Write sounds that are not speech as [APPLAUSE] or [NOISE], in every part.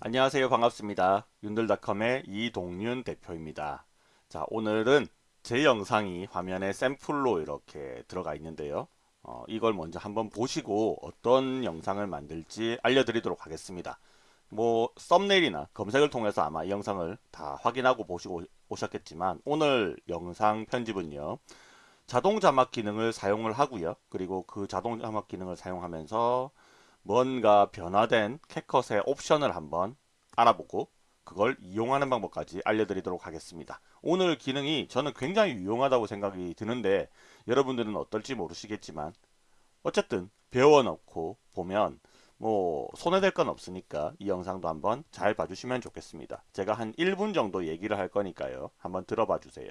안녕하세요. 반갑습니다. 윤들닷컴의 이동윤 대표입니다. 자 오늘은 제 영상이 화면에 샘플로 이렇게 들어가 있는데요. 어, 이걸 먼저 한번 보시고 어떤 영상을 만들지 알려드리도록 하겠습니다. 뭐 썸네일이나 검색을 통해서 아마 이 영상을 다 확인하고 보시고 오셨겠지만 오늘 영상 편집은요 자동 자막 기능을 사용을 하고요. 그리고 그 자동 자막 기능을 사용하면서 뭔가 변화된 캣컷의 옵션을 한번 알아보고 그걸 이용하는 방법까지 알려드리도록 하겠습니다. 오늘 기능이 저는 굉장히 유용하다고 생각이 드는데 여러분들은 어떨지 모르시겠지만 어쨌든 배워놓고 보면 뭐 손해될 건 없으니까 이 영상도 한번 잘 봐주시면 좋겠습니다. 제가 한 1분 정도 얘기를 할 거니까요. 한번 들어봐 주세요.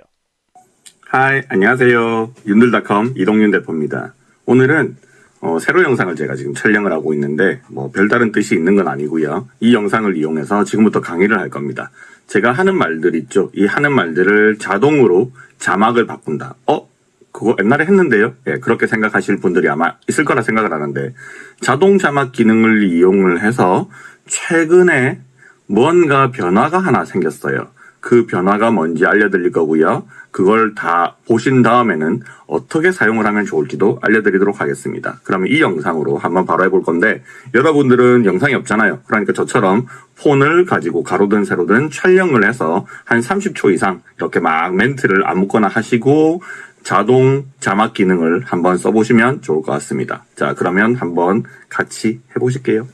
하이 안녕하세요 윤들닷컴 이동윤 대표입니다 오늘은 어, 새로 영상을 제가 지금 촬영을 하고 있는데 뭐 별다른 뜻이 있는 건 아니고요. 이 영상을 이용해서 지금부터 강의를 할 겁니다. 제가 하는 말들 있죠? 이 하는 말들을 자동으로 자막을 바꾼다. 어? 그거 옛날에 했는데요? 예, 그렇게 생각하실 분들이 아마 있을 거라 생각을 하는데 자동 자막 기능을 이용을 해서 최근에 뭔가 변화가 하나 생겼어요 그 변화가 뭔지 알려드릴 거고요. 그걸 다 보신 다음에는 어떻게 사용을 하면 좋을지도 알려드리도록 하겠습니다. 그러면 이 영상으로 한번 바로 해볼 건데 여러분들은 영상이 없잖아요. 그러니까 저처럼 폰을 가지고 가로든 세로든 촬영을 해서 한 30초 이상 이렇게 막 멘트를 아무거나 하시고 자동 자막 기능을 한번 써보시면 좋을 것 같습니다. 자 그러면 한번 같이 해보실게요.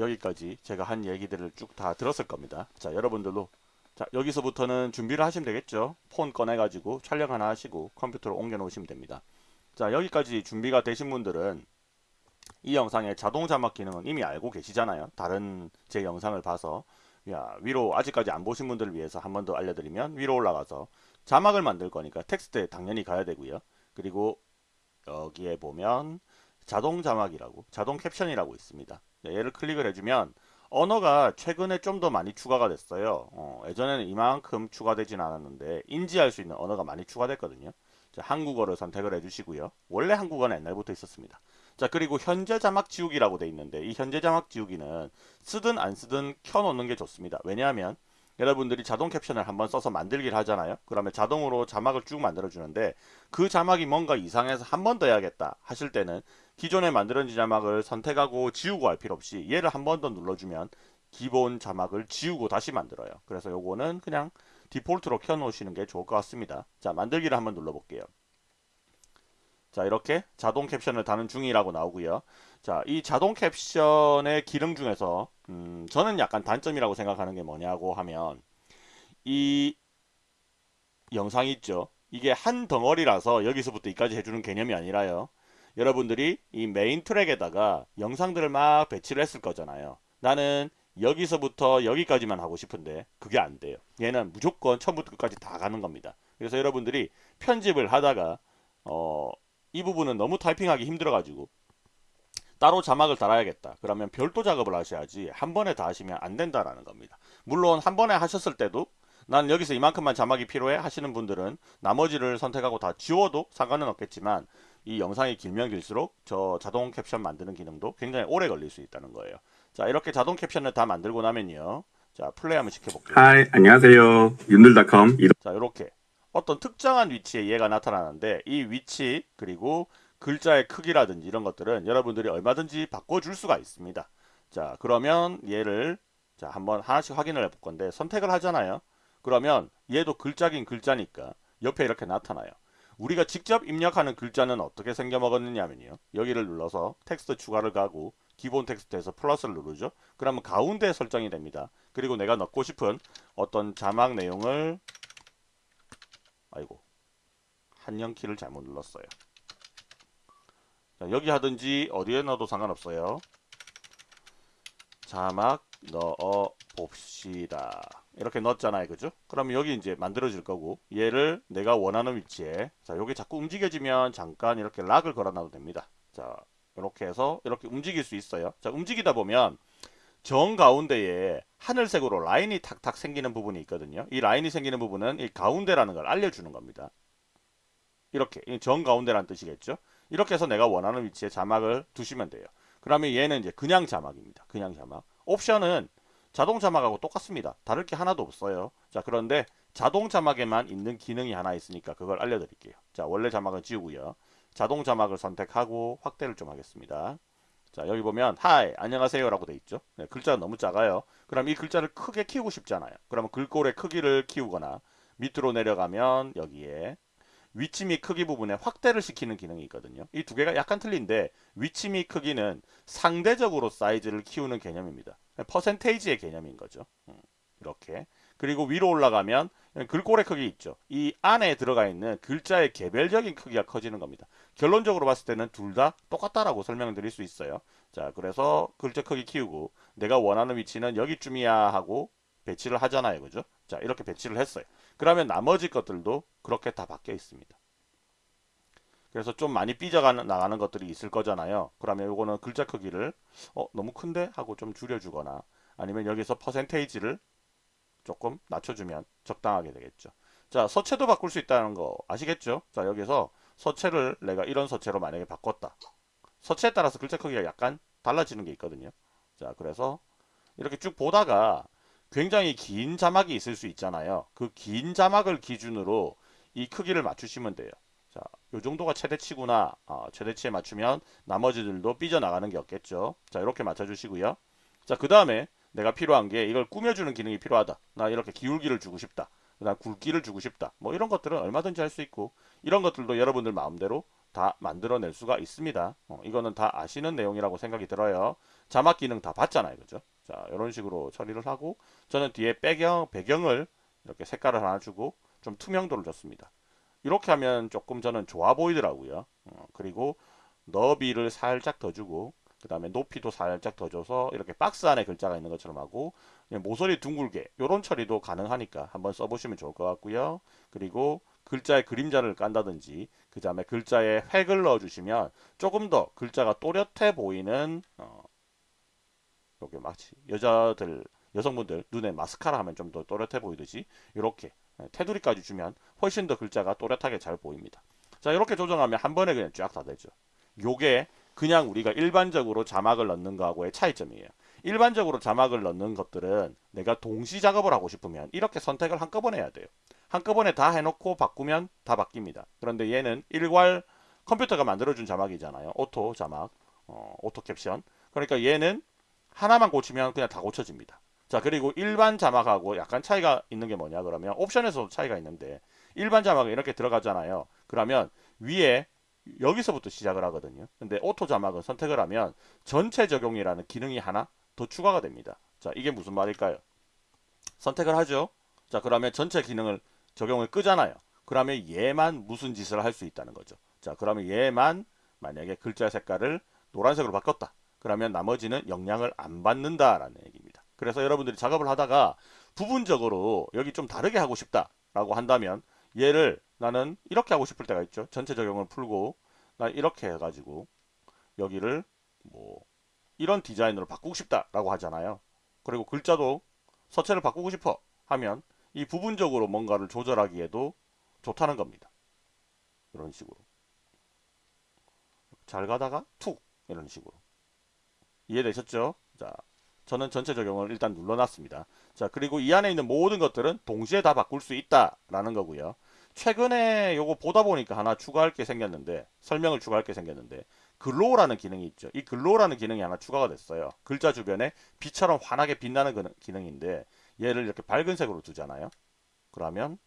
자 여기까지 제가 한 얘기들을 쭉 다 들었을 겁니다. 자 여러분들도 자 여기서부터는 준비를 하시면 되겠죠? 폰 꺼내 가지고 촬영 하나 하시고 컴퓨터로 옮겨 놓으시면 됩니다. 자 여기까지 준비가 되신 분들은 이 영상의 자동 자막 기능은 이미 알고 계시잖아요. 다른 제 영상을 봐서. 야 위로 아직까지 안 보신 분들을 위해서 한 번 더 알려드리면 위로 올라가서 자막을 만들 거니까 텍스트에 당연히 가야 되고요. 그리고 여기에 보면 자동 자막이라고 자동 캡션이라고 있습니다. 네, 얘를 클릭을 해주면 언어가 최근에 좀 더 많이 추가가 됐어요. 어, 예전에는 이만큼 추가되진 않았는데 인지할 수 있는 언어가 많이 추가됐거든요. 자, 한국어를 선택을 해주시고요. 원래 한국어는 옛날부터 있었습니다. 자 그리고 현재 자막 지우기라고 돼 있는데 이 현재 자막 지우기는 쓰든 안 쓰든 켜놓는 게 좋습니다. 왜냐하면 여러분들이 자동 캡션을 한번 써서 만들기를 하잖아요. 그러면 자동으로 자막을 쭉 만들어 주는데 그 자막이 뭔가 이상해서 한 번 더 해야겠다 하실 때는 기존에 만들어진 자막을 선택하고 지우고 할 필요 없이 얘를 한 번 더 눌러주면 기본 자막을 지우고 다시 만들어요. 그래서 요거는 그냥 디폴트로 켜 놓으시는 게 좋을 것 같습니다. 자 만들기를 한번 눌러 볼게요. 자 이렇게 자동 캡션을 다는 중이라고 나오고요. 자 이 자동 캡션의 기능 중에서 음, 저는 약간 단점이라고 생각하는 게 뭐냐고 하면 이 영상이 있죠. 이게 한 덩어리라서 여기서부터 이까지 해주는 개념이 아니라요. 여러분들이 이 메인 트랙에다가 영상들을 막 배치를 했을 거잖아요. 나는 여기서부터 여기까지만 하고 싶은데 그게 안 돼요. 얘는 무조건 처음부터 끝까지 다 가는 겁니다. 그래서 여러분들이 편집을 하다가 어, 이 부분은 너무 타이핑하기 힘들어가지고 따로 자막을 달아야겠다. 그러면 별도 작업을 하셔야지 한 번에 다 하시면 안 된다라는 겁니다. 물론 한 번에 하셨을 때도 난 여기서 이만큼만 자막이 필요해 하시는 분들은 나머지를 선택하고 다 지워도 상관은 없겠지만 이 영상이 길면 길수록 저 자동 캡션 만드는 기능도 굉장히 오래 걸릴 수 있다는 거예요. 자 이렇게 자동 캡션을 다 만들고 나면요. 자 플레이 한번 시켜볼게요. Hi 안녕하세요 윤들닷컴 자 이렇게 어떤 특정한 위치에 얘가 나타나는데 이 위치 그리고 글자의 크기라든지 이런 것들은 여러분들이 얼마든지 바꿔줄 수가 있습니다. 자 그러면 얘를 자 한번 하나씩 확인을 해볼 건데 선택을 하잖아요. 그러면 얘도 글자긴 글자니까 옆에 이렇게 나타나요. 우리가 직접 입력하는 글자는 어떻게 생겨 먹었느냐면요. 여기를 눌러서 텍스트 추가를 가고 기본 텍스트에서 플러스를 누르죠. 그러면 가운데 설정이 됩니다. 그리고 내가 넣고 싶은 어떤 자막 내용을 아이고 한영 키를 잘못 눌렀어요. 자, 여기 하든지 어디에 넣어도 상관없어요. 자막 넣어 봅시다. 이렇게 넣었잖아요. 그죠? 그러면 여기 이제 만들어질 거고 얘를 내가 원하는 위치에 자 여기 자꾸 움직여지면 잠깐 이렇게 락을 걸어놔도 됩니다. 자 이렇게 해서 이렇게 움직일 수 있어요. 자 움직이다 보면 정 가운데에 하늘색으로 라인이 탁탁 생기는 부분이 있거든요. 이 라인이 생기는 부분은 이 가운데라는 걸 알려주는 겁니다. 이렇게 정 가운데라는 뜻이겠죠. 이렇게 해서 내가 원하는 위치에 자막을 두시면 돼요. 그러면 얘는 이제 그냥 자막입니다. 그냥 자막. 옵션은 자동 자막하고 똑같습니다. 다를 게 하나도 없어요. 자, 그런데 자동 자막에만 있는 기능이 하나 있으니까 그걸 알려드릴게요. 자, 원래 자막은 지우고요. 자동 자막을 선택하고 확대를 좀 하겠습니다. 자, 여기 보면 하이, 안녕하세요 라고 돼 있죠. 네, 글자가 너무 작아요. 그럼 이 글자를 크게 키우고 싶잖아요. 그러면 글꼴의 크기를 키우거나 밑으로 내려가면 여기에 위치 및 크기 부분에 확대를 시키는 기능이 있거든요. 이 두 개가 약간 틀린데 위치 및 크기는 상대적으로 사이즈를 키우는 개념입니다. 퍼센테이지의 개념인 거죠. 음, 이렇게. 그리고 위로 올라가면 글꼴의 크기 있죠. 이 안에 들어가 있는 글자의 개별적인 크기가 커지는 겁니다. 결론적으로 봤을 때는 둘 다 똑같다라고 설명을 드릴 수 있어요. 자, 그래서 글자 크기 키우고 내가 원하는 위치는 여기쯤이야 하고 배치를 하잖아요. 그죠? 자, 이렇게 배치를 했어요. 그러면 나머지 것들도 그렇게 다 바뀌어 있습니다. 그래서 좀 많이 삐져 나가는 것들이 있을 거잖아요. 그러면 이거는 글자 크기를 어, 너무 큰데 하고 좀 줄여주거나 아니면 여기서 퍼센테이지를 조금 낮춰주면 적당하게 되겠죠. 자, 서체도 바꿀 수 있다는 거 아시겠죠? 자, 여기서 서체를 내가 이런 서체로 만약에 바꿨다. 서체에 따라서 글자 크기가 약간 달라지는 게 있거든요. 자, 그래서 이렇게 쭉 보다가 굉장히 긴 자막이 있을 수 있잖아요. 그 긴 자막을 기준으로 이 크기를 맞추시면 돼요. 자, 요 정도가 최대치구나. 아, 최대치에 맞추면 나머지들도 삐져나가는 게 없겠죠. 자, 이렇게 맞춰주시고요. 자, 그 다음에 내가 필요한 게 이걸 꾸며주는 기능이 필요하다. 나 이렇게 기울기를 주고 싶다. 그 다음 굵기를 주고 싶다. 뭐 이런 것들은 얼마든지 할 수 있고 이런 것들도 여러분들 마음대로 다 만들어낼 수가 있습니다. 어, 이거는 다 아시는 내용이라고 생각이 들어요. 자막 기능 다 봤잖아요. 그죠? 자, 이런 식으로 처리를 하고 저는 뒤에 배경, 배경을 이렇게 색깔을 하나 주고 좀 투명도를 줬습니다. 이렇게 하면 조금 저는 좋아 보이더라고요. 어, 그리고 너비를 살짝 더 주고 그 다음에 높이도 살짝 더 줘서 이렇게 박스 안에 글자가 있는 것처럼 하고 모서리 둥글게 이런 처리도 가능하니까 한번 써보시면 좋을 것 같고요. 그리고 글자의 그림자를 깐다든지 그 다음에 글자에 획을 넣어주시면 조금 더 글자가 또렷해 보이는 어, 이렇게 마치 여자들 여성분들 눈에 마스카라 하면 좀 더 또렷해 보이듯이 이렇게 테두리까지 주면 훨씬 더 글자가 또렷하게 잘 보입니다. 자 이렇게 조정하면 한 번에 그냥 쫙 다 되죠. 요게 그냥 우리가 일반적으로 자막을 넣는 거하고의 차이점이에요. 일반적으로 자막을 넣는 것들은 내가 동시 작업을 하고 싶으면 이렇게 선택을 한꺼번에 해야 돼요. 한꺼번에 다 해놓고 바꾸면 다 바뀝니다. 그런데 얘는 일괄 컴퓨터가 만들어준 자막이잖아요. auto 자막, 어, auto caption. 그러니까 얘는 하나만 고치면 그냥 다 고쳐집니다. 자 그리고 일반 자막하고 약간 차이가 있는 게 뭐냐 그러면 옵션에서도 차이가 있는데 일반 자막은 이렇게 들어가잖아요. 그러면 위에 여기서부터 시작을 하거든요. 근데 auto 자막은 선택을 하면 전체 적용이라는 기능이 하나 더 추가가 됩니다. 자, 이게 무슨 말일까요? 선택을 하죠. 자, 그러면 전체 기능을 적용을 끄잖아요. 그러면 얘만 무슨 짓을 할 수 있다는 거죠. 자, 그러면 얘만 만약에 글자 색깔을 노란색으로 바꿨다. 그러면 나머지는 영향을 안 받는다라는 얘기입니다. 그래서 여러분들이 작업을 하다가 부분적으로 여기 좀 다르게 하고 싶다라고 한다면 얘를 나는 이렇게 하고 싶을 때가 있죠. 전체 적용을 풀고 나 이렇게 해가지고 여기를 뭐 이런 디자인으로 바꾸고 싶다라고 하잖아요. 그리고 글자도 서체를 바꾸고 싶어 하면 이 부분적으로 뭔가를 조절하기에도 좋다는 겁니다. 이런 식으로 잘 가다가 툭 이런 식으로 이해되셨죠? 자, 저는 전체 적용을 일단 눌러놨습니다. 자, 그리고 이 안에 있는 모든 것들은 동시에 다 바꿀 수 있다라는 거고요. 최근에 요거 보다 보니까 하나 추가할 게 생겼는데 설명을 추가할 게 생겼는데 glow라는 기능이 있죠. 이 glow라는 기능이 하나 추가가 됐어요. 글자 주변에 빛처럼 환하게 빛나는 그 기능인데 얘를 이렇게 밝은 색으로 두잖아요. 그러면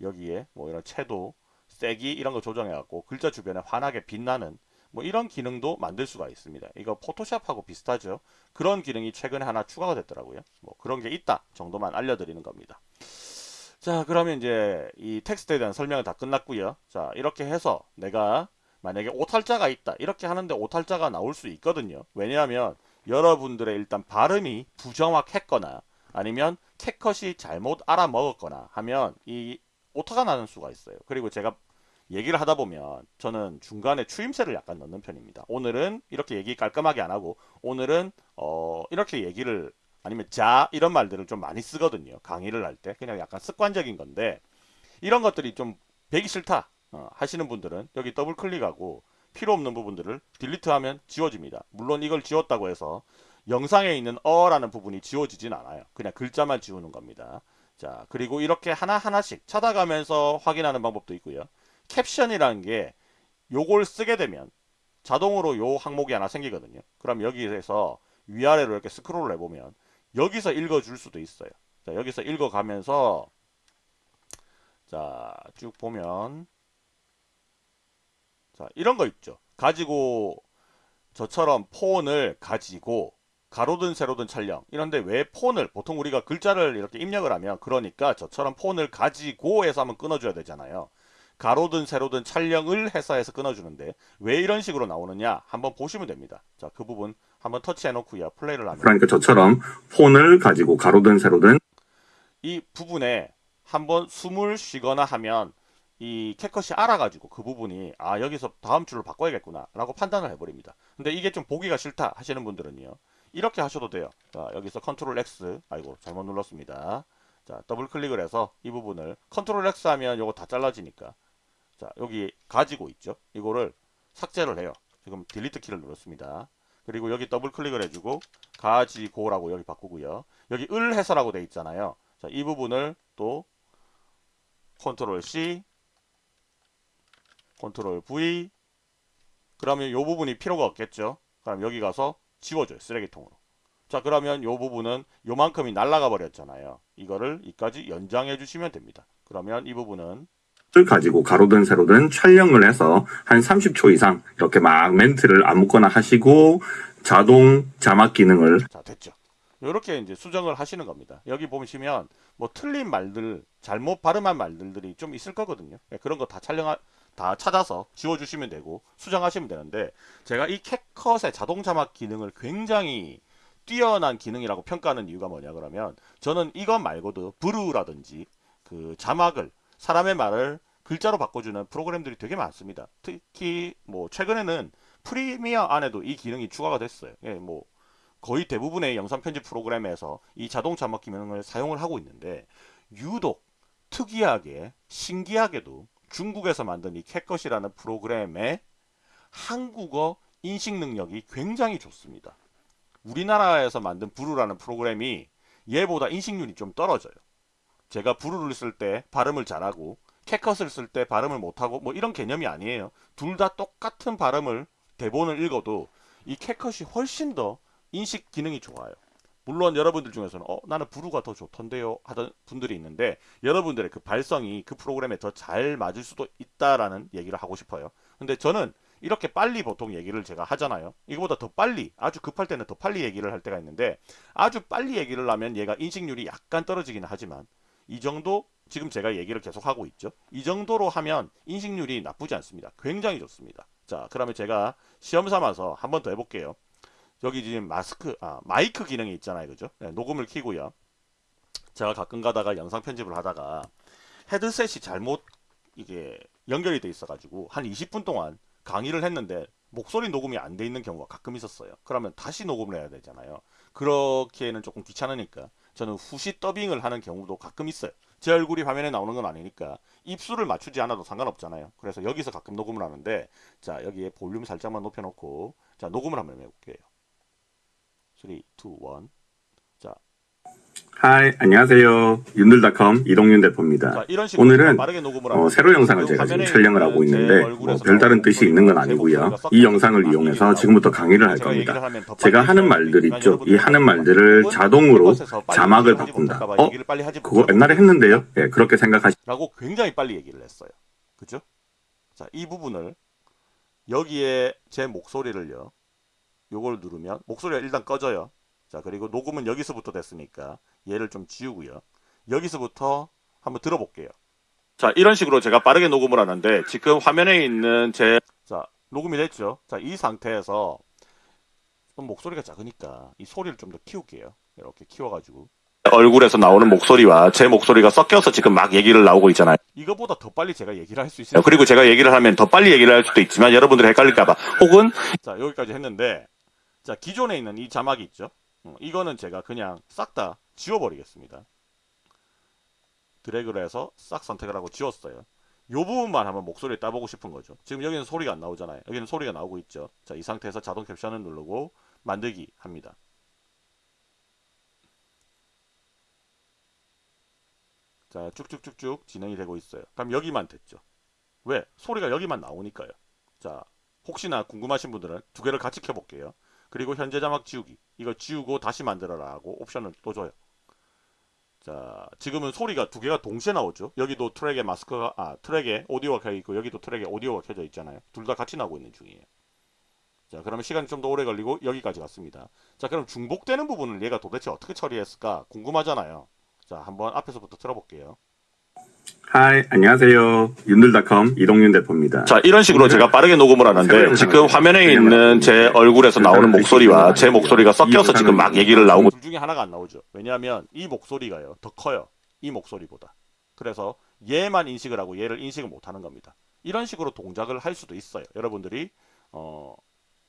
여기에 뭐 이런 채도, 세기 이런 거 조정해 갖고 글자 주변에 환하게 빛나는 뭐 이런 기능도 만들 수가 있습니다. 이거 포토샵하고 비슷하죠. 그런 기능이 최근에 하나 추가가 됐더라고요. 뭐 그런 게 있다 정도만 알려드리는 겁니다. 자 그러면 이제 이 텍스트에 대한 설명은 다 끝났고요. 자 이렇게 해서 내가 만약에 오탈자가 있다 이렇게 하는데 오탈자가 나올 수 있거든요. 왜냐하면 여러분들의 일단 발음이 부정확했거나 아니면 캣컷이 잘못 알아먹었거나 하면 이 오타가 나는 수가 있어요. 그리고 제가 얘기를 하다 보면 저는 중간에 추임새를 약간 넣는 편입니다. 오늘은 이렇게 얘기 깔끔하게 안 하고 오늘은 어 이렇게 얘기를 아니면 자 이런 말들을 좀 많이 쓰거든요. 강의를 할 때 그냥 약간 습관적인 건데 이런 것들이 좀 배기 싫다 어, 하시는 분들은 여기 더블 클릭하고 필요 없는 부분들을 딜리트하면 지워집니다. 물론 이걸 지웠다고 해서 영상에 있는 어라는 부분이 지워지진 않아요. 그냥 글자만 지우는 겁니다. 자, 그리고 이렇게 하나하나씩 찾아가면서 확인하는 방법도 있고요. 캡션이라는 게 요걸 쓰게 되면 자동으로 요 항목이 하나 생기거든요. 그럼 여기에서 위아래로 이렇게 스크롤을 해보면 여기서 읽어줄 수도 있어요. 자, 여기서 읽어가면서 자, 쭉 보면 자, 이런 거 있죠. 가지고 저처럼 폰을 가지고 가로든 세로든 촬영 이런데 왜 폰을 보통 우리가 글자를 이렇게 입력을 하면 그러니까 저처럼 폰을 가지고 해서 한번 끊어줘야 되잖아요. 가로든 세로든 촬영을 해서 해서 끊어주는데 왜 이런 식으로 나오느냐 한번 보시면 됩니다. 자, 그 부분 한번 터치해 놓고요. 플레이를 하면 그러니까 저처럼 폰을 가지고 가로든 세로든 이 부분에 한번 숨을 쉬거나 하면 이 캣컷이 알아가지고 그 부분이 아 여기서 다음 줄을 바꿔야겠구나 라고 판단을 해버립니다 근데 이게 좀 보기가 싫다 하시는 분들은요 이렇게 하셔도 돼요. 자 여기서 컨트롤 X 아이고 잘못 눌렀습니다. 자 더블 클릭을 해서 이 부분을 컨트롤 X 하면 요거 다 잘라지니까. 자 여기 가지고 있죠? 이거를 삭제를 해요. 지금 delete 키를 눌렀습니다. 그리고 여기 더블 클릭을 해주고 가지고라고 여기 바꾸고요. 여기 을 해서라고 돼 있잖아요. 자, 이 부분을 또 컨트롤 C, 컨트롤 V. 그러면 이 부분이 필요가 없겠죠. 그럼 여기 가서 지워줘요. 쓰레기통으로. 자, 그러면 이 부분은 요만큼이 날라가 버렸잖아요. 이거를 이까지 연장해 주시면 됩니다. 그러면 이 부분은 을 가지고 가로든 세로든 촬영을 해서 한 30초 이상 이렇게 막 멘트를 아무거나 하시고 자동 자막 기능을 자, 됐죠. 이렇게 이제 수정을 하시는 겁니다. 여기 보시면 뭐 틀린 말들, 잘못 발음한 말들이 좀 있을 거거든요. 예, 그런 거 다 촬영 다 찾아서 지워주시면 되고 수정하시면 되는데 제가 이 캡컷의 자동 자막 기능을 굉장히 뛰어난 기능이라고 평가하는 이유가 뭐냐 그러면 저는 이것 말고도 브루라든지 그 자막을 사람의 말을 글자로 바꿔주는 프로그램들이 되게 많습니다. 특히 뭐 최근에는 프리미어 안에도 이 기능이 추가가 됐어요. 예, 뭐 거의 대부분의 영상 편집 프로그램에서 이 자동 자막 기능을 사용을 하고 있는데 유독 특이하게 신기하게도 중국에서 만든 이 캣컷이라는 프로그램의 한국어 인식 능력이 굉장히 좋습니다. 우리나라에서 만든 부루라는 프로그램이 얘보다 인식률이 좀 떨어져요. 제가 부루를 쓸 때 발음을 잘하고 캣컷을 쓸 때 발음을 못하고 뭐 이런 개념이 아니에요. 둘 다 똑같은 발음을 대본을 읽어도 이 캣컷이 훨씬 더 인식 기능이 좋아요. 물론 여러분들 중에서는 어 나는 부루가 더 좋던데요 하던 분들이 있는데 여러분들의 그 발성이 그 프로그램에 더 잘 맞을 수도 있다라는 얘기를 하고 싶어요. 근데 저는 이렇게 빨리 보통 얘기를 제가 하잖아요. 이거보다 더 빨리 아주 급할 때는 더 빨리 얘기를 할 때가 있는데 아주 빨리 얘기를 하면 얘가 인식률이 약간 떨어지기는 하지만 이 정도 지금 제가 얘기를 계속 하고 있죠. 이 정도로 하면 인식률이 나쁘지 않습니다. 굉장히 좋습니다. 자, 그러면 제가 시험 삼아서 한 번 더 해볼게요. 여기 지금 마스크, 아, 마이크 기능이 있잖아요. 그죠? 네, 녹음을 키고요. 제가 가끔 가다가 영상 편집을 하다가 헤드셋이 잘못 이게 연결이 돼 있어 가지고 한 20분 동안 강의를 했는데 목소리 녹음이 안 돼 있는 경우가 가끔 있었어요. 그러면 다시 녹음을 해야 되잖아요. 그렇게는 조금 귀찮으니까 저는 후시 더빙을 하는 경우도 가끔 있어요. 제 얼굴이 화면에 나오는 건 아니니까 입술을 맞추지 않아도 상관없잖아요. 그래서 여기서 가끔 녹음을 하는데 자 여기에 볼륨 살짝만 높여놓고 자 녹음을 한번 해볼게요. 3, 2, 1 자, hi 안녕하세요 윤들닷컴 이동윤 대표입니다. 자 오늘은 빠르게 녹음을 어, 새로 영상을 그 제가 지금 촬영을 하고 제 있는데 뭐 별다른 뜻이 있는 건제 아니고요. 이 영상을 막 이용해서 얘기를 지금부터 강의를 할 겁니다. 제가 하는 말들 있죠. 이 하는 말들을 자동으로 자막을 바꾼다. 어? 그거 옛날에 했는데요. 예, 그렇게 생각하시. 라고 굉장히 빨리 얘기를 했어요. 그죠? 자, 이 부분을 여기에 제 목소리를요. 요걸 누르면 목소리가 일단 꺼져요. 자, 그리고 녹음은 여기서부터 됐으니까 얘를 좀 지우고요. 여기서부터 한번 들어볼게요. 자, 이런 식으로 제가 빠르게 녹음을 하는데 지금 화면에 있는 제 자, 녹음이 됐죠. 자, 이 상태에서 좀 목소리가 작으니까 이 소리를 좀 더 키울게요. 이렇게 키워가지고 얼굴에서 나오는 목소리와 제 목소리가 섞여서 지금 막 얘기를 나오고 있잖아요. 이거보다 더 빨리 제가 얘기를 할 수 있어요. 그리고 제가 얘기를 하면 더 빨리 얘기를 할 수도 있지만 여러분들이 헷갈릴까봐 혹은 자 여기까지 했는데 자 기존에 있는 이 자막이 있죠. 어, 이거는 제가 그냥 싹 다 지워버리겠습니다. 드래그를 해서 싹 선택을 하고 지웠어요. 요 부분만 한번 목소리를 따보고 싶은 거죠. 지금 여기는 소리가 안 나오잖아요. 여기는 소리가 나오고 있죠. 자, 이 상태에서 자동 캡션을 누르고 만들기 합니다. 자, 쭉쭉쭉쭉 진행이 되고 있어요. 그럼 여기만 됐죠. 왜? 소리가 여기만 나오니까요. 자, 혹시나 궁금하신 분들은 두 개를 같이 켜볼게요. 그리고 현재 자막 지우기. 이거 지우고 다시 만들어라 하고 옵션을 또 줘요. 자, 지금은 소리가 두 개가 동시에 나오죠. 여기도 트랙에 마스크가, 아, 트랙에 오디오가 켜져 있고, 여기도 트랙에 오디오가 켜져 있잖아요. 둘 다 같이 나오고 있는 중이에요. 자, 그러면 시간이 좀 더 오래 걸리고, 여기까지 갔습니다. 자, 그럼 중복되는 부분을 얘가 도대체 어떻게 처리했을까? 궁금하잖아요. 자, 한번 앞에서부터 들어볼게요. hi, 안녕하세요. 윤들닷컴 이동윤 대표입니다. 자, 이런 식으로 제가 빠르게 녹음을 하는데 지금 화면에 있는 제 얼굴에서 나오는 목소리와 제 목소리가 섞여서 지금 막 얘기를 나오고 둘 중에 하나가 안 나오죠. 왜냐하면 이 목소리가요. 더 커요. 이 목소리보다. 그래서 얘만 인식을 하고 얘를 인식을 못 하는 겁니다. 이런 식으로 동작을 할 수도 있어요. 여러분들이 어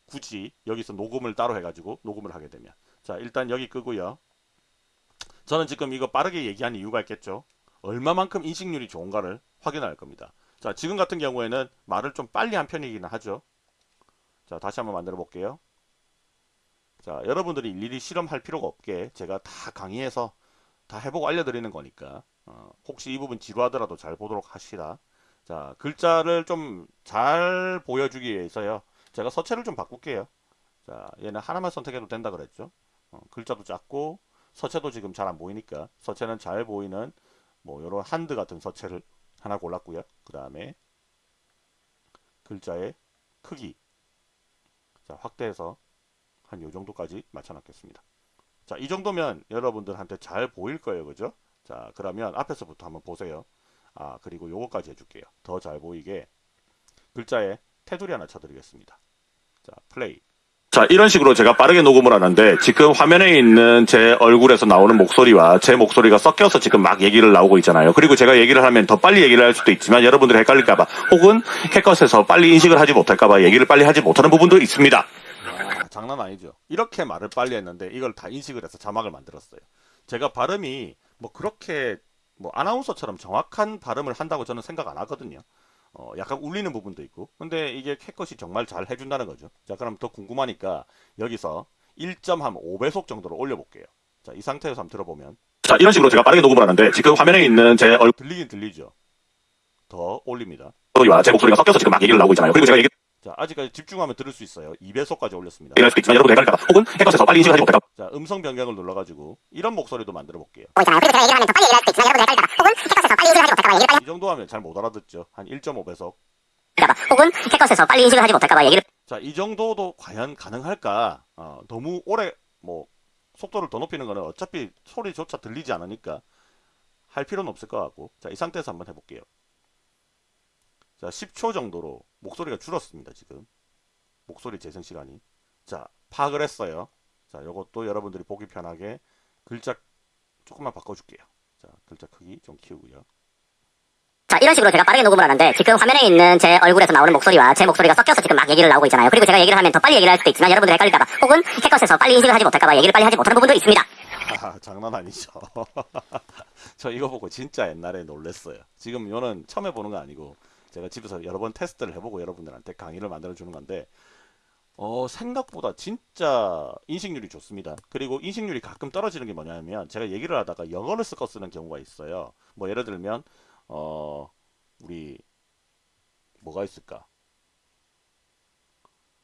굳이 여기서 녹음을 따로 해가지고 녹음을 하게 되면 자 일단 여기 끄고요. 저는 지금 이거 빠르게 얘기한 이유가 있겠죠. 얼마만큼 인식률이 좋은가를 확인할 겁니다. 자, 지금 같은 경우에는 말을 좀 빨리 한 편이기는 하죠. 자, 다시 한번 만들어 볼게요. 자, 여러분들이 일일이 실험할 필요가 없게 제가 다 강의해서 다 해보고 알려드리는 거니까 어, 혹시 이 부분 지루하더라도 잘 보도록 하시다. 자, 글자를 좀 잘 보여주기 위해서요. 제가 서체를 좀 바꿀게요. 자, 얘는 하나만 선택해도 된다 그랬죠. 어, 글자도 작고 서체도 지금 잘 안 보이니까 서체는 잘 보이는 뭐 이런 한드 같은 서체를 하나 골랐고요. 그 다음에 글자의 크기 자 확대해서 한 요 정도까지 맞춰놨겠습니다. 자 이 정도면 여러분들한테 잘 보일 거예요. 그죠? 자 그러면 앞에서부터 한번 보세요. 아 그리고 요거까지 해줄게요. 더 잘 보이게 글자에 테두리 하나 쳐드리겠습니다. 자 플레이 자, 이런 식으로 제가 빠르게 녹음을 하는데 지금 화면에 있는 제 얼굴에서 나오는 목소리와 제 목소리가 섞여서 지금 막 얘기를 나오고 있잖아요. 그리고 제가 얘기를 하면 더 빨리 얘기를 할 수도 있지만 여러분들이 헷갈릴까봐 혹은 해커스에서 빨리 인식을 하지 못할까봐 얘기를 빨리 하지 못하는 부분도 있습니다. 아, 장난 아니죠. 이렇게 말을 빨리 했는데 이걸 다 인식을 해서 자막을 만들었어요. 제가 발음이 뭐 그렇게 뭐 아나운서처럼 정확한 발음을 한다고 저는 생각 안 하거든요. 어, 약간 울리는 부분도 있고. 근데 이게 캣컷이 정말 잘 해준다는 거죠. 자 그럼 더 궁금하니까 여기서 1.5배속 정도로 올려볼게요. 자 이 상태에서 한번 들어보면. 자 이런 식으로 제가 빠르게 녹음을 하는데 지금 화면에 있는 제 얼굴 들리긴 들리죠. 더 올립니다. 제 목소리가 섞여서 지금 막 얘기를 나오고 있잖아요. 그리고 제가 얘기 자 아직까지 집중하면 들을 수 있어요. 2배속까지 올렸습니다. 혹은 해커스에서 빨리 인식하지 못할까 자 음성 변경을 눌러가지고 이런 목소리도 만들어 볼게요. 이 정도 하면 잘 못 알아듣죠. 한 1.5배속. 할까봐 혹은 해커스에서 빨리 인식을 하지 못할까 봐 얘기를 자, 이 정도도 과연 가능할까? 어, 너무 오래 뭐 속도를 더 높이는 거는 어차피 소리조차 들리지 않으니까 할 필요는 없을 것 같고. 자, 이 상태에서 한번 해볼게요. 자, 10초 정도로 목소리가 줄었습니다, 지금. 목소리 재생 시간이. 자, 파악을 했어요. 자, 요것도 여러분들이 보기 편하게 글자 조금만 바꿔줄게요. 자, 글자 크기 좀 키우고요. 자 이런 식으로 제가 빠르게 녹음을 하는데 지금 화면에 있는 제 얼굴에서 나오는 목소리와 제 목소리가 섞여서 지금 막 얘기를 나오고 있잖아요. 그리고 제가 얘기를 하면 더 빨리 얘기를 할 수도 있지만 여러분들 헷갈릴까봐 혹은 해커스에서 빨리 인식을 하지 못할까봐 얘기를 빨리 하지 못하는 부분도 있습니다. 아, 장난 아니죠. [LAUGHS] 저 이거 보고 진짜 옛날에 놀랬어요. 지금 이거는 처음 해보는 거 아니고 제가 집에서 여러 번 테스트를 해보고 여러분들한테 강의를 만들어 주는 건데 어, 생각보다 진짜 인식률이 좋습니다. 그리고 인식률이 가끔 떨어지는 게 뭐냐면 제가 얘기를 하다가 영어를 섞어 쓰는 경우가 있어요. 뭐 예를 들면 어, 우리 뭐가 있을까?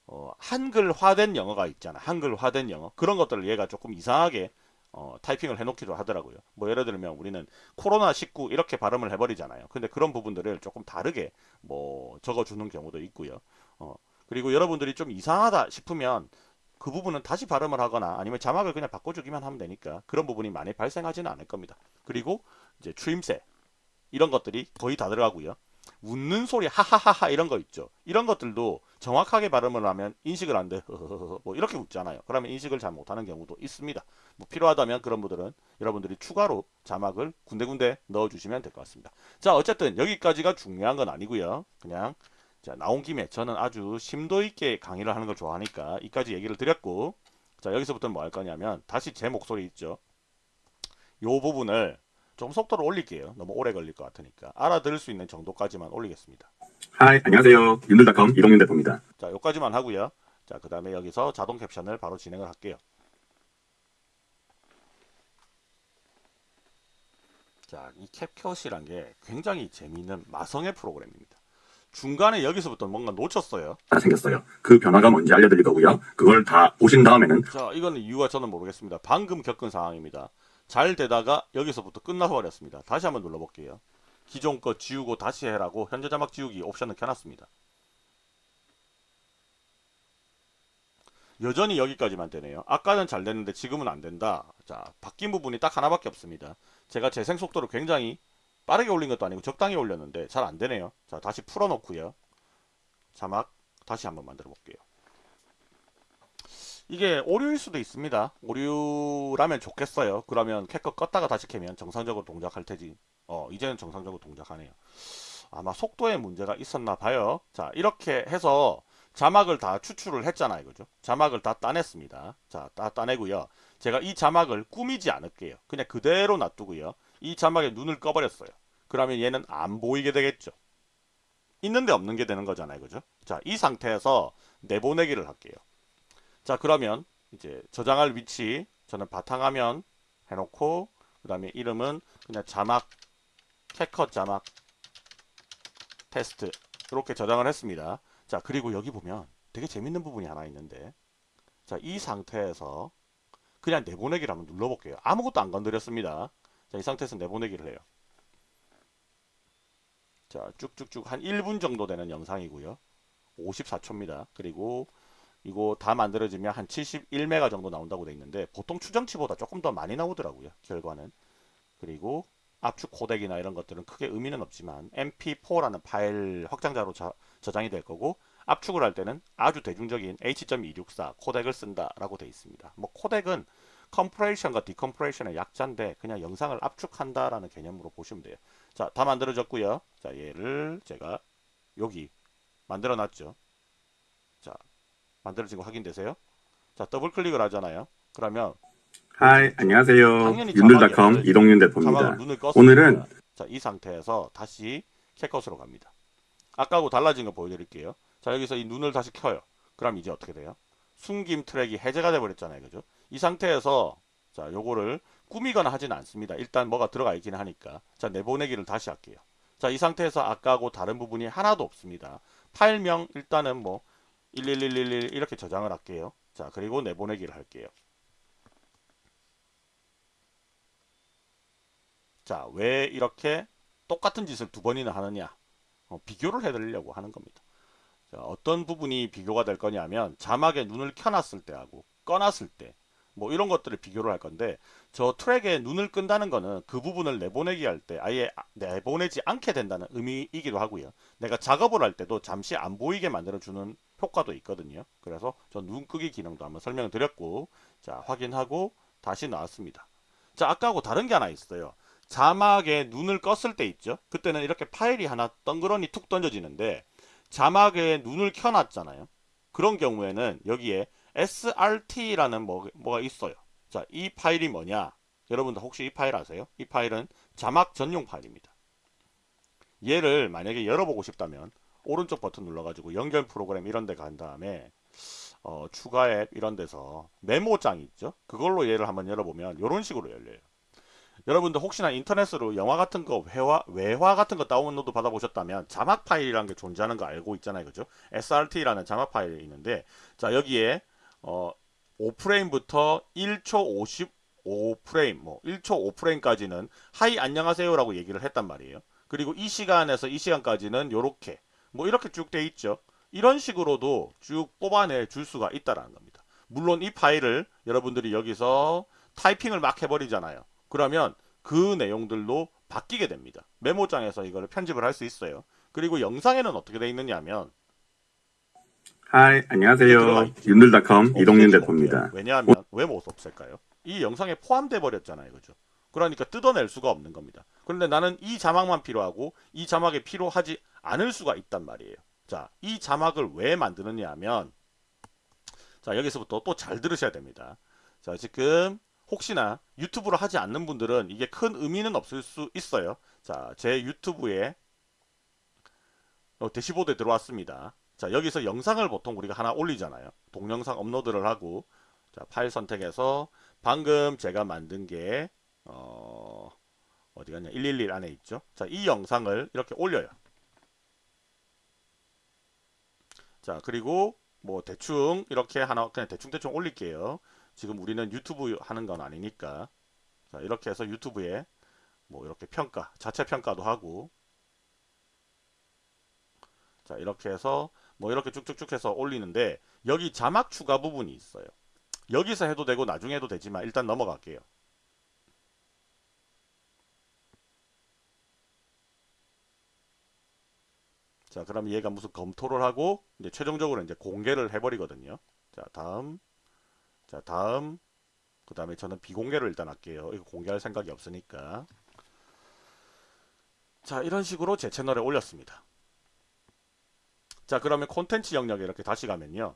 어, 한글화된 영어가 있잖아. 한글화된 영어. 그런 것들을 얘가 조금 이상하게 어, 타이핑을 해놓기도 하더라고요. 뭐 예를 들면 우리는 코로나19 이렇게 발음을 해버리잖아요. 근데 그런 부분들을 조금 다르게 뭐 적어주는 경우도 있고요. 어, 그리고 여러분들이 좀 이상하다 싶으면 그 부분은 다시 발음을 하거나 아니면 자막을 그냥 바꿔주기만 하면 되니까 그런 부분이 많이 발생하지는 않을 겁니다. 그리고 이제 추임새 이런 것들이 거의 다 들어가고요. 웃는 소리 하하하하 이런 거 있죠. 이런 것들도 정확하게 발음을 하면 인식을 안 돼. [LAUGHS] 뭐 이렇게 웃잖아요. 그러면 인식을 잘 못하는 경우도 있습니다. 뭐 필요하다면 그런 분들은 여러분들이 추가로 자막을 군데군데 넣어주시면 될 것 같습니다. 자 어쨌든 여기까지가 중요한 건 아니고요. 그냥 자 나온 김에 저는 아주 심도 있게 강의를 하는 걸 좋아하니까 이까지 얘기를 드렸고 자 여기서부터는 뭐 할 거냐면 다시 제 목소리 있죠. 요 부분을 좀 속도를 올릴게요. 너무 오래 걸릴 것 같으니까. 알아들을 수 있는 정도까지만 올리겠습니다. 하이, 안녕하세요. 윤들닷컴 이동윤 대표입니다. 자, 여기까지만 하고요. 자, 그 다음에 여기서 자동 캡션을 바로 진행을 할게요. 자, 이 캡컷이란 게 굉장히 재미있는 마성의 프로그램입니다. 중간에 여기서부터 뭔가 놓쳤어요. 다 생겼어요. 그 변화가 뭔지 알려드릴 거고요. 그걸 다 보신 다음에는 자, 이거는 이유가 저는 모르겠습니다. 방금 겪은 상황입니다. 잘 되다가 여기서부터 끝나버렸습니다. 다시 한번 눌러볼게요. 기존 거 지우고 다시 해라고 현재 자막 지우기 옵션을 켜놨습니다. 여전히 여기까지만 되네요. 아까는 잘 됐는데 지금은 안 된다. 자, 바뀐 부분이 딱 하나밖에 없습니다. 제가 재생 속도를 굉장히 빠르게 올린 것도 아니고 적당히 올렸는데 잘 안 되네요. 자, 다시 풀어놓고요. 자막 다시 한번 만들어 볼게요. 이게 오류일 수도 있습니다. 오류라면 좋겠어요. 그러면 캡컷 껐다가 다시 켜면 정상적으로 동작할 테지. 어, 이제는 정상적으로 동작하네요. 아마 속도에 문제가 있었나 봐요. 자, 이렇게 해서 자막을 다 추출을 했잖아요. 그죠? 자막을 다 따냈습니다. 자, 다 따내고요. 제가 이 자막을 꾸미지 않을게요. 그냥 그대로 놔두고요. 이 자막에 눈을 꺼버렸어요. 그러면 얘는 안 보이게 되겠죠. 있는데 없는 게 되는 거잖아요. 그죠? 자, 이 상태에서 내보내기를 할게요. 자, 그러면 이제 저장할 위치 저는 바탕화면 해놓고 그 다음에 이름은 그냥 자막 캡컷 자막 테스트 이렇게 저장을 했습니다. 자, 그리고 여기 보면 되게 재밌는 부분이 하나 있는데 자, 이 상태에서 그냥 내보내기를 한번 눌러볼게요. 아무것도 안 건드렸습니다. 자, 이 상태에서 내보내기를 해요. 자, 쭉쭉쭉 한 1분 정도 되는 영상이고요. 54초입니다. 그리고 이거 다 만들어지면 한 71메가 정도 나온다고 돼 있는데 보통 추정치보다 조금 더 많이 나오더라고요. 결과는. 그리고 압축 코덱이나 이런 것들은 크게 의미는 없지만 mp4라는 파일 확장자로 저, 저장이 될 거고 압축을 할 때는 아주 대중적인 H.264 코덱을 쓴다라고 돼 있습니다. 뭐 코덱은 compression과 decompression의 약자인데 그냥 영상을 압축한다라는 개념으로 보시면 돼요. 자, 다 만들어졌고요. 자, 얘를 제가 여기 만들어 놨죠. 자, 만들어진 거 확인되세요? 자, 더블 클릭을 하잖아요. 그러면 hi, 안녕하세요. 윤들닷컴 이동윤 대표입니다. 오늘은 자, 이 상태에서 다시 CapCut으로 갑니다. 아까하고 달라진 거 보여드릴게요. 자, 여기서 이 눈을 다시 켜요. 그럼 이제 어떻게 돼요? 숨김 트랙이 해제가 돼버렸잖아요. 그죠? 이 상태에서 자, 요거를 꾸미거나 하진 않습니다. 일단 뭐가 들어가 있긴 하니까. 자, 내보내기를 다시 할게요. 자, 이 상태에서 아까하고 다른 부분이 하나도 없습니다. 파일명 일단은 뭐 11111 이렇게 저장을 할게요. 자, 그리고 내보내기를 할게요. 자, 왜 이렇게 똑같은 짓을 두 번이나 하느냐? 어, 비교를 해드리려고 하는 겁니다. 자, 어떤 부분이 비교가 될 거냐면 자막에 눈을 켜놨을 때하고 꺼놨을 때 뭐 이런 것들을 비교를 할 건데 저 트랙에 눈을 끈다는 거는 그 부분을 내보내기 할 때 아예 아- 내보내지 않게 된다는 의미이기도 하고요. 내가 작업을 할 때도 잠시 안 보이게 만들어주는 효과도 있거든요. 그래서 저 눈 끄기 기능도 한번 설명을 드렸고 자 확인하고 다시 나왔습니다. 자 아까하고 다른 게 하나 있어요. 자막에 눈을 껐을 때 있죠. 그때는 이렇게 파일이 하나 덩그러니 툭 던져지는데 자막에 눈을 켜놨잖아요. 그런 경우에는 여기에 srt라는 뭐, 뭐가 있어요. 자, 이 파일이 뭐냐? 여러분들 혹시 이 파일 아세요? 이 파일은 자막 전용 파일입니다. 얘를 만약에 열어보고 싶다면 오른쪽 버튼 눌러가지고 연결 프로그램 이런 데 간 다음에 어, 추가 앱 이런 데서 메모장이 있죠. 그걸로 얘를 한번 열어보면 이런 식으로 열려요. 여러분들 혹시나 인터넷으로 영화 같은 거 회화, 외화 같은 거 다운로드 받아보셨다면 자막 파일이라는 게 존재하는 거 알고 있잖아요. 그죠? srt라는 자막 파일이 있는데 자 여기에 어, 5프레임부터 1초 55프레임 뭐 1초 5프레임까지는 hi 안녕하세요 라고 얘기를 했단 말이에요. 그리고 이 시간에서 이 시간까지는 요렇게 뭐 이렇게 쭉 돼 있죠. 이런 식으로도 쭉 뽑아내 줄 수가 있다라는 겁니다. 물론 이 파일을 여러분들이 여기서 타이핑을 막 해버리잖아요. 그러면 그 내용들도 바뀌게 됩니다. 메모장에서 이거를 편집을 할 수 있어요. 그리고 영상에는 어떻게 돼 있느냐 하면 hi, 안녕하세요. 윤들닷컴 이동윤 없애지 대표입니다. 왜냐하면 왜 못 없앨까요? 이 영상에 포함돼 버렸잖아요, 그죠? 그러니까 뜯어낼 수가 없는 겁니다. 그런데 나는 이 자막만 필요하고 이 자막이 필요하지 않을 수가 있단 말이에요. 자, 이 자막을 왜 만드느냐 하면 자 여기서부터 또 잘 들으셔야 됩니다. 자 지금 혹시나 유튜브를 하지 않는 분들은 이게 큰 의미는 없을 수 있어요. 자, 제 유튜브에 어, 대시보드에 들어왔습니다. 자, 여기서 영상을 보통 우리가 하나 올리잖아요. 동영상 업로드를 하고 자, 파일 선택해서 방금 제가 만든 게 어, 어디 갔냐? 111 안에 있죠. 자, 이 영상을 이렇게 올려요. 자, 그리고 뭐 대충 이렇게 하나 그냥 대충 대충 올릴게요. 지금 우리는 유튜브 하는 건 아니니까. 자, 이렇게 해서 유튜브에 뭐 이렇게 평가, 자체 평가도 하고 자, 이렇게 해서 뭐 이렇게 쭉쭉쭉 해서 올리는데 여기 자막 추가 부분이 있어요. 여기서 해도 되고 나중에 해도 되지만 일단 넘어갈게요. 자, 그럼 얘가 무슨 검토를 하고 이제 최종적으로 이제 공개를 해버리거든요. 자, 다음, 자, 다음, 그 다음에 저는 비공개로 일단 할게요. 이거 공개할 생각이 없으니까. 자, 이런 식으로 제 채널에 올렸습니다. 자, 그러면 콘텐츠 영역에 이렇게 다시 가면요.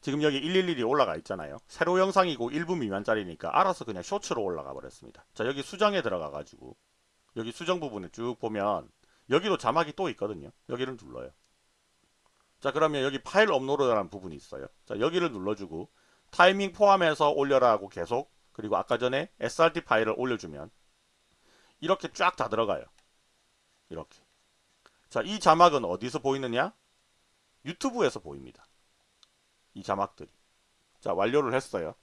지금 여기 111이 올라가 있잖아요. 세로 영상이고 1분 미만짜리니까 알아서 그냥 쇼츠로 올라가 버렸습니다. 자, 여기 수정에 들어가 가지고 여기 수정 부분에 쭉 보면 여기도 자막이 또 있거든요. 여기를 눌러요. 자, 그러면 여기 파일 업로드라는 부분이 있어요. 자, 여기를 눌러주고 타이밍 포함해서 올려라고 계속 그리고 아까 전에 SRT 파일을 올려주면 이렇게 쫙 다 들어가요. 이렇게. 자, 이 자막은 어디서 보이느냐? 유튜브에서 보입니다. 이 자막들이. 자, 완료를 했어요.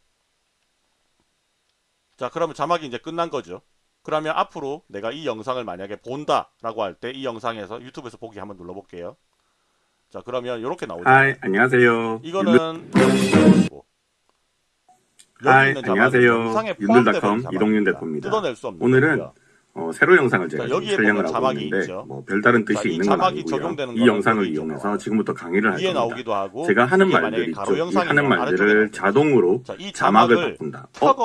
자, 그러면 자막이 이제 끝난 거죠. 그러면 앞으로 내가 이 영상을 만약에 본다 라고 할 때 이 영상에서 유튜브에서 보기 한번 눌러볼게요. 자, 그러면 이렇게 나오죠. 하이, 안녕하세요. 이거는 자막은 안녕하세요. 윤들닷컴. 이동윤 대표입니다. 뜯어낼 수 없는 오늘은. 어, 세로 영상을 제가 자, 촬영을 하고 자막이 있는데 있죠. 뭐 별다른 뜻이 자, 이 있는 건 아니고요. 이 영상을 이용해서 나와요. 지금부터 강의를 할 겁니다. 하고 제가 하는 만약에 있죠. 이 하는 말들을. 자동으로 자, 이 자막을 바꾼다. 어?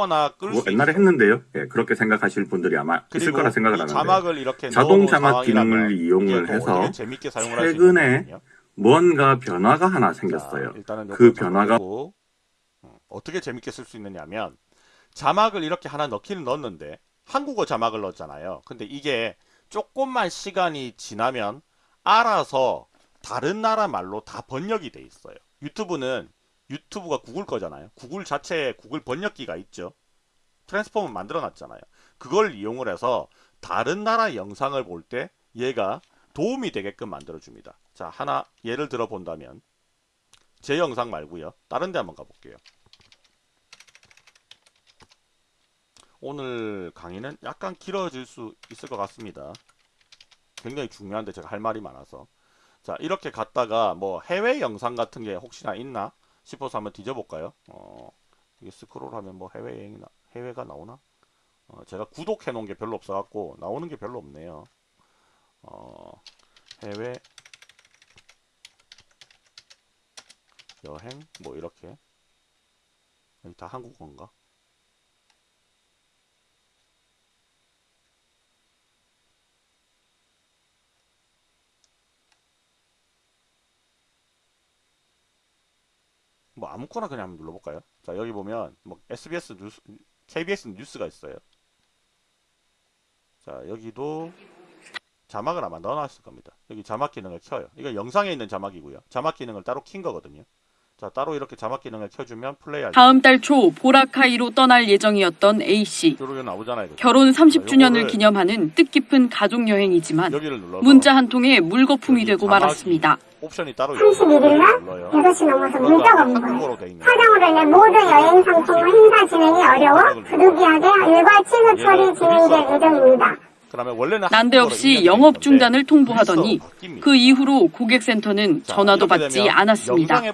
수 옛날에. 했는데요. 예, 그렇게 생각하실 분들이 아마 있을 거라 생각을 이 하는데 자막을 이렇게 자동 자막 기능을 이용을 해서 최근에 뭔가 변화가 하나 자, 생겼어요. 일단은 그 변화가 음, 어떻게 재밌게 쓸 수 있느냐면 자막을 이렇게 하나 넣기는 넣었는데 한국어 자막을 넣었잖아요. 근데 이게 조금만 시간이 지나면 알아서 다른 나라 말로 다 번역이 돼 있어요. 유튜브는 유튜브가 구글 거잖아요. 구글 자체에 구글 번역기가 있죠. 트랜스폼을 만들어 놨잖아요. 그걸 이용을 해서 다른 나라 영상을 볼 때 얘가 도움이 되게끔 만들어 줍니다. 자, 하나 예를 들어 본다면 제 영상 말고요. 다른 데 한번 가볼게요. 오늘 강의는 약간 길어질 수 있을 것 같습니다. 굉장히 중요한데 제가 할 말이 많아서. 자, 이렇게 갔다가 뭐 해외 영상 같은 게 혹시나 있나 싶어서 한번 뒤져볼까요? 어, 이게 스크롤 하면 뭐 해외 나 해외가 나오나? 어, 제가 구독해 놓은 게 별로 없어 갖고 나오는 게 별로 없네요. 어, 해외 여행 뭐 이렇게 다 한국어인가? 뭐 아무거나 그냥 한번 눌러볼까요? 자 여기 보면 뭐 SBS 뉴스, KBS 뉴스가 있어요. 자 여기도 자막을 아마 넣어놨을 겁니다. 여기 자막 기능을 켜요. 이거 영상에 있는 자막이고요. 자막 기능을 따로 킨 거거든요. 자 따로 이렇게 자막 기능을 켜주면 플레이할 다음 달 초 보라카이로 떠날 예정이었던 A씨. 결혼 30주년을 요거를- 기념하는 뜻깊은 가족 여행이지만 여기를 눌러서 문자 한 통에 물거품이 되고 말았습니다. 옵션이 따로 31일 날 눌러요. 8시 넘어서 그러니까 문자가 온 거예요. 사정으로 인해 모든 여행 상품 행사 진행이 어려워 부득이하게 일괄 취소 처리 진행될 예정입니다. 난데없이 영업 중단을 통보하더니 바뀝니다. 그 이후로 고객센터는 자, 전화도 받지 않았습니다. 너무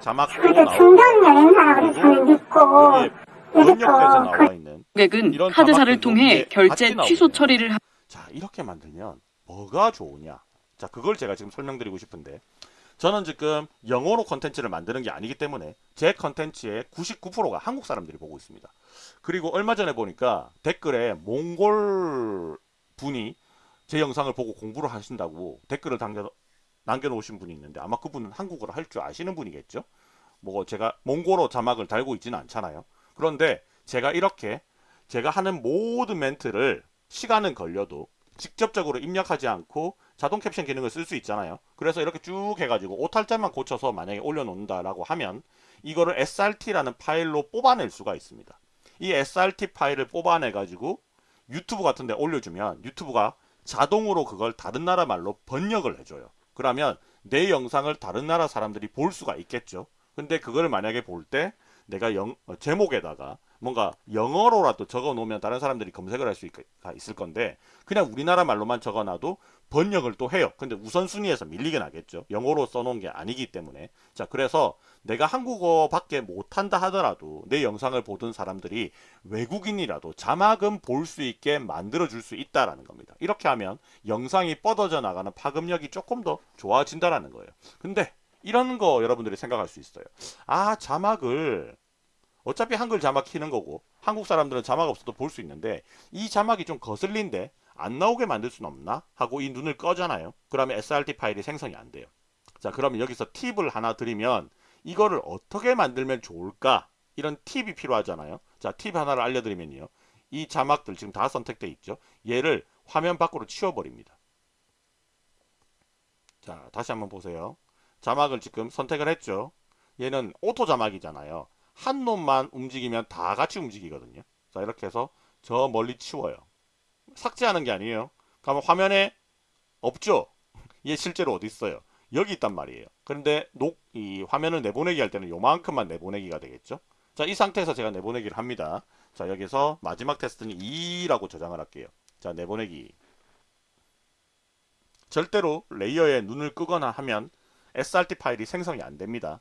자막도 그래도 나오고 중견 여행사라고 저는 믿고 있는 고객은 카드사를 통해 결제 취소. 처리를 하 자 이렇게 만들면 뭐가 좋으냐 자 그걸 제가 지금 설명드리고 싶은데 저는 지금 영어로 컨텐츠를 만드는 게 아니기 때문에 제 컨텐츠의 99%가 한국 사람들이 보고 있습니다 그리고 얼마 전에 보니까 댓글에 몽골 분이 제 영상을 보고 공부를 하신다고 댓글을 남겨, 남겨놓으신 분이 있는데 아마 그분은 한국어를 할 줄 아시는 분이겠죠 뭐 제가 몽고로 자막을 달고 있지는 않잖아요. 그런데 제가 이렇게 제가 하는 모든 멘트를 시간은 걸려도 직접적으로 입력하지 않고 자동 캡션 기능을 쓸 수 있잖아요. 그래서 이렇게 쭉 해가지고 오탈자만 고쳐서 만약에 올려놓는다라고 하면 이거를 srt라는 파일로 뽑아낼 수가 있습니다. 이 srt 파일을 뽑아내 가지고 유튜브 같은 데 올려주면 유튜브가 자동으로 그걸 다른 나라 말로 번역을 해줘요. 그러면 내 영상을 다른 나라 사람들이 볼 수가 있겠죠. 근데 그걸 만약에 볼 때 내가 영, 어, 제목에다가 뭔가 영어로라도 적어 놓으면 다른 사람들이 검색을 할 수 있을 건데 그냥 우리나라 말로만 적어 놔도 번역을 또 해요. 근데 우선순위에서 밀리게 나겠죠. 영어로 써놓은 게 아니기 때문에. 자, 그래서 내가 한국어밖에 못한다 하더라도 내 영상을 보던 사람들이 외국인이라도 자막은 볼 수 있게 만들어 줄 수 있다라는 겁니다. 이렇게 하면 영상이 뻗어져 나가는 파급력이 조금 더 좋아진다라는 거예요. 근데 이런 거 여러분들이 생각할 수 있어요. 아, 자막을 어차피 한글 자막 키는 거고 한국 사람들은 자막 없어도 볼 수 있는데 이 자막이 좀 거슬린데 안 나오게 만들 수는 없나? 하고 이 눈을 꺼잖아요. 그러면 srt 파일이 생성이 안 돼요. 자, 그러면 여기서 팁을 하나 드리면 이거를 어떻게 만들면 좋을까? 이런 팁이 필요하잖아요. 자, 팁 하나를 알려드리면요. 이 자막들 지금 다 선택돼 있죠. 얘를 화면 밖으로 치워버립니다. 자, 다시 한번 보세요. 자막을 지금 선택을 했죠. 얘는 auto 자막이잖아요. 한 놈만 움직이면 다 같이 움직이거든요. 자, 이렇게 해서 저 멀리 치워요. 삭제하는 게 아니에요. 그러면 화면에 없죠? [LAUGHS] 얘 실제로 어디 있어요? 여기 있단 말이에요. 그런데 녹, 이 화면을 내보내기 할 때는 요만큼만 내보내기가 되겠죠? 자, 이 상태에서 제가 내보내기를 합니다. 자, 여기서 마지막 테스트는 2라고 저장을 할게요. 자, 내보내기. 절대로 레이어에 눈을 끄거나 하면 srt 파일이 생성이 안 됩니다.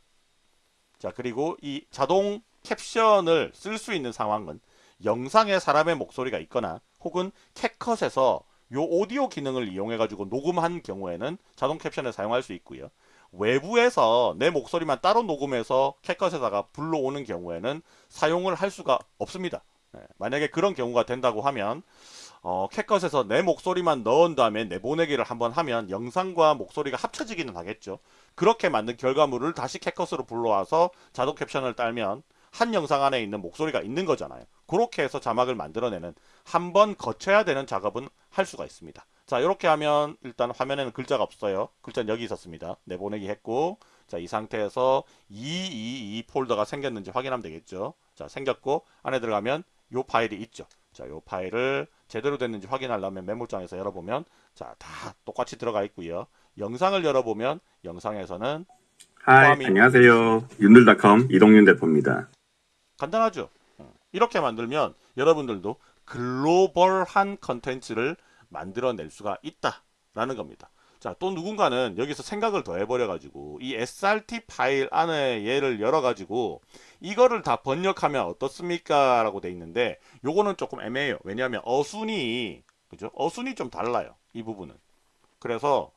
자, 그리고 이 자동 캡션을 쓸 수 있는 상황은 영상에 사람의 목소리가 있거나 혹은 캡컷에서 요 오디오 기능을 이용해 가지고 녹음한 경우에는 자동 캡션을 사용할 수 있고요. 외부에서 내 목소리만 따로 녹음해서 캡컷에다가 불러오는 경우에는 사용을 할 수가 없습니다. 네, 만약에 그런 경우가 된다고 하면 어, 캡컷에서 내 목소리만 넣은 다음에 내보내기를 한번 하면 영상과 목소리가 합쳐지기는 하겠죠. 그렇게 만든 결과물을 다시 캡컷으로 불러와서 자동 캡션을 딸면 한 영상 안에 있는 목소리가 있는 거잖아요. 그렇게 해서 자막을 만들어내는 한 번 거쳐야 되는 작업은 할 수가 있습니다. 자 이렇게 하면 일단 화면에는 글자가 없어요. 글자는 여기 있었습니다. 내보내기 했고 자 이 상태에서 222 폴더가 생겼는지 확인하면 되겠죠. 자 생겼고 안에 들어가면 요 파일이 있죠. 자 요 파일을 제대로 됐는지 확인하려면 메모장에서 열어보면 자 다 똑같이 들어가 있고요. 영상을 열어보면 영상에서는 hi, 안녕하세요. 윤들닷컴 이동윤 대표입니다. 간단하죠. 어, 이렇게 만들면 여러분들도 글로벌한 컨텐츠를 만들어낼 수가 있다라는 겁니다. 자, 또 누군가는 여기서 생각을 더 해버려가지고 이 srt 파일 안에 얘를 열어가지고 이거를 다 번역하면 어떻습니까? 라고 돼 있는데 요거는 조금 애매해요. 왜냐하면 어순이 그죠? 어순이 좀 달라요. 이 부분은. 그래서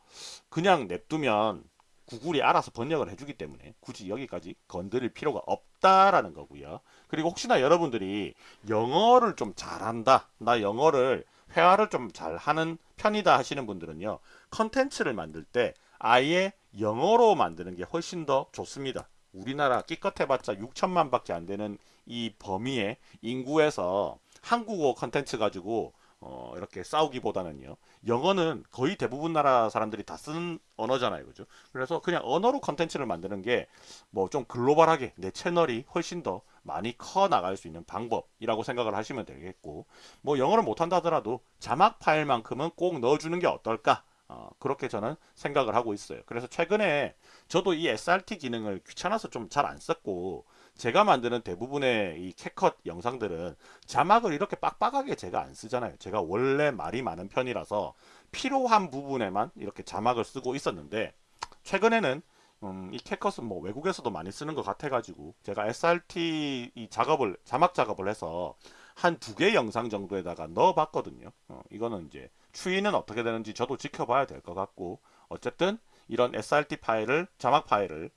그냥 냅두면 구글이 알아서 번역을 해주기 때문에 굳이 여기까지 건드릴 필요가 없다라는 거고요. 그리고 혹시나 여러분들이 영어를 좀 잘한다. 나 영어를 회화를 좀 잘하는 편이다 하시는 분들은요. 컨텐츠를 만들 때 아예 영어로 만드는 게 훨씬 더 좋습니다. 우리나라 끼껏 해봤자 6천만 밖에 안 되는 이 범위의 인구에서 한국어 컨텐츠 가지고 어, 이렇게 싸우기보다는요. 영어는 거의 대부분 나라 사람들이 다 쓰는 언어잖아요. 그죠? 그래서 그냥 언어로 컨텐츠를 만드는 게 뭐 좀 글로벌하게 내 채널이 훨씬 더 많이 커 나갈 수 있는 방법이라고 생각을 하시면 되겠고 뭐 영어를 못한다 하더라도 자막 파일만큼은 꼭 넣어주는 게 어떨까 어, 그렇게 저는 생각을 하고 있어요 그래서 최근에 저도 이 srt 기능을 귀찮아서 좀 잘 안 썼고 제가 만드는 대부분의 이 캡컷 영상들은 자막을 이렇게 빡빡하게 제가 안 쓰잖아요 제가 원래 말이 많은 편이라서 필요한 부분에만 이렇게 자막을 쓰고 있었는데 최근에는 음, 이 캡컷은 뭐 외국에서도 많이 쓰는 것 같아 가지고 제가 SRT 이 작업을 자막 작업을 해서 한 두 개 영상 정도에다가 넣어 봤거든요. 어, 이거는 이제 추이는 어떻게 되는지 저도 지켜봐야 될 것 같고 어쨌든 이런 SRT 파일을 자막 파일을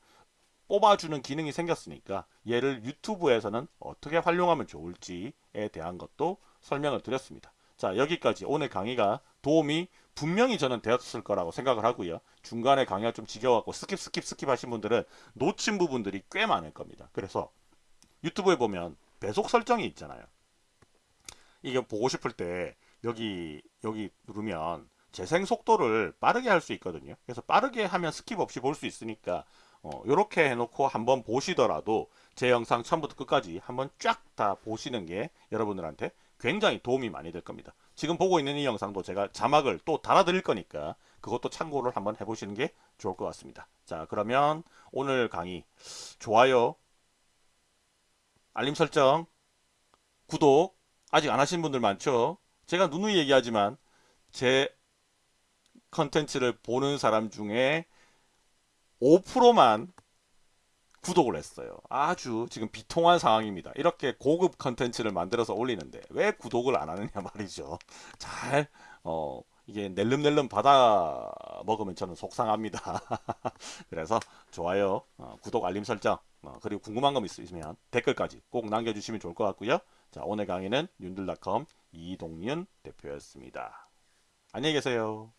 뽑아주는 기능이 생겼으니까 얘를 유튜브에서는 어떻게 활용하면 좋을지에 대한 것도 설명을 드렸습니다. 자 여기까지 오늘 강의가 도움이 분명히 저는 되었을 거라고 생각을 하고요. 중간에 강의가 좀 지겨워갖고 skip skip skip 하신 분들은 놓친 부분들이 꽤 많을 겁니다. 그래서 유튜브에 보면 배속 설정이 있잖아요. 이게 보고 싶을 때 여기 여기 누르면 재생 속도를 빠르게 할 수 있거든요. 그래서 빠르게 하면 skip 없이 볼 수 있으니까 어, 이렇게 해놓고 한번 보시더라도 제 영상 처음부터 끝까지 한번 쫙 다 보시는 게 여러분들한테 굉장히 도움이 많이 될 겁니다. 지금 보고 있는 이 영상도 제가 자막을 또 달아드릴 거니까 그것도 참고를 한번 해보시는 게 좋을 것 같습니다. 자 그러면 오늘 강의 좋아요, 알림 설정, 구독 아직 안 하신 분들 많죠? 제가 누누이 얘기하지만 제 컨텐츠를 보는 사람 중에 5%만 구독을 했어요. 아주 지금 비통한 상황입니다. 이렇게 고급 컨텐츠를 만들어서 올리는데 왜 구독을 안 하느냐 말이죠. [LAUGHS] 잘, 어, 이게 낼름낼름 받아 먹으면 저는 속상합니다. [LAUGHS] 그래서 좋아요, 어, 구독, 알림 설정, 어, 그리고 궁금한 점 있으시면 댓글까지 꼭 남겨주시면 좋을 것 같고요. 자, 오늘 강의는 윤들닷컴 이동윤 대표였습니다. 안녕히 계세요.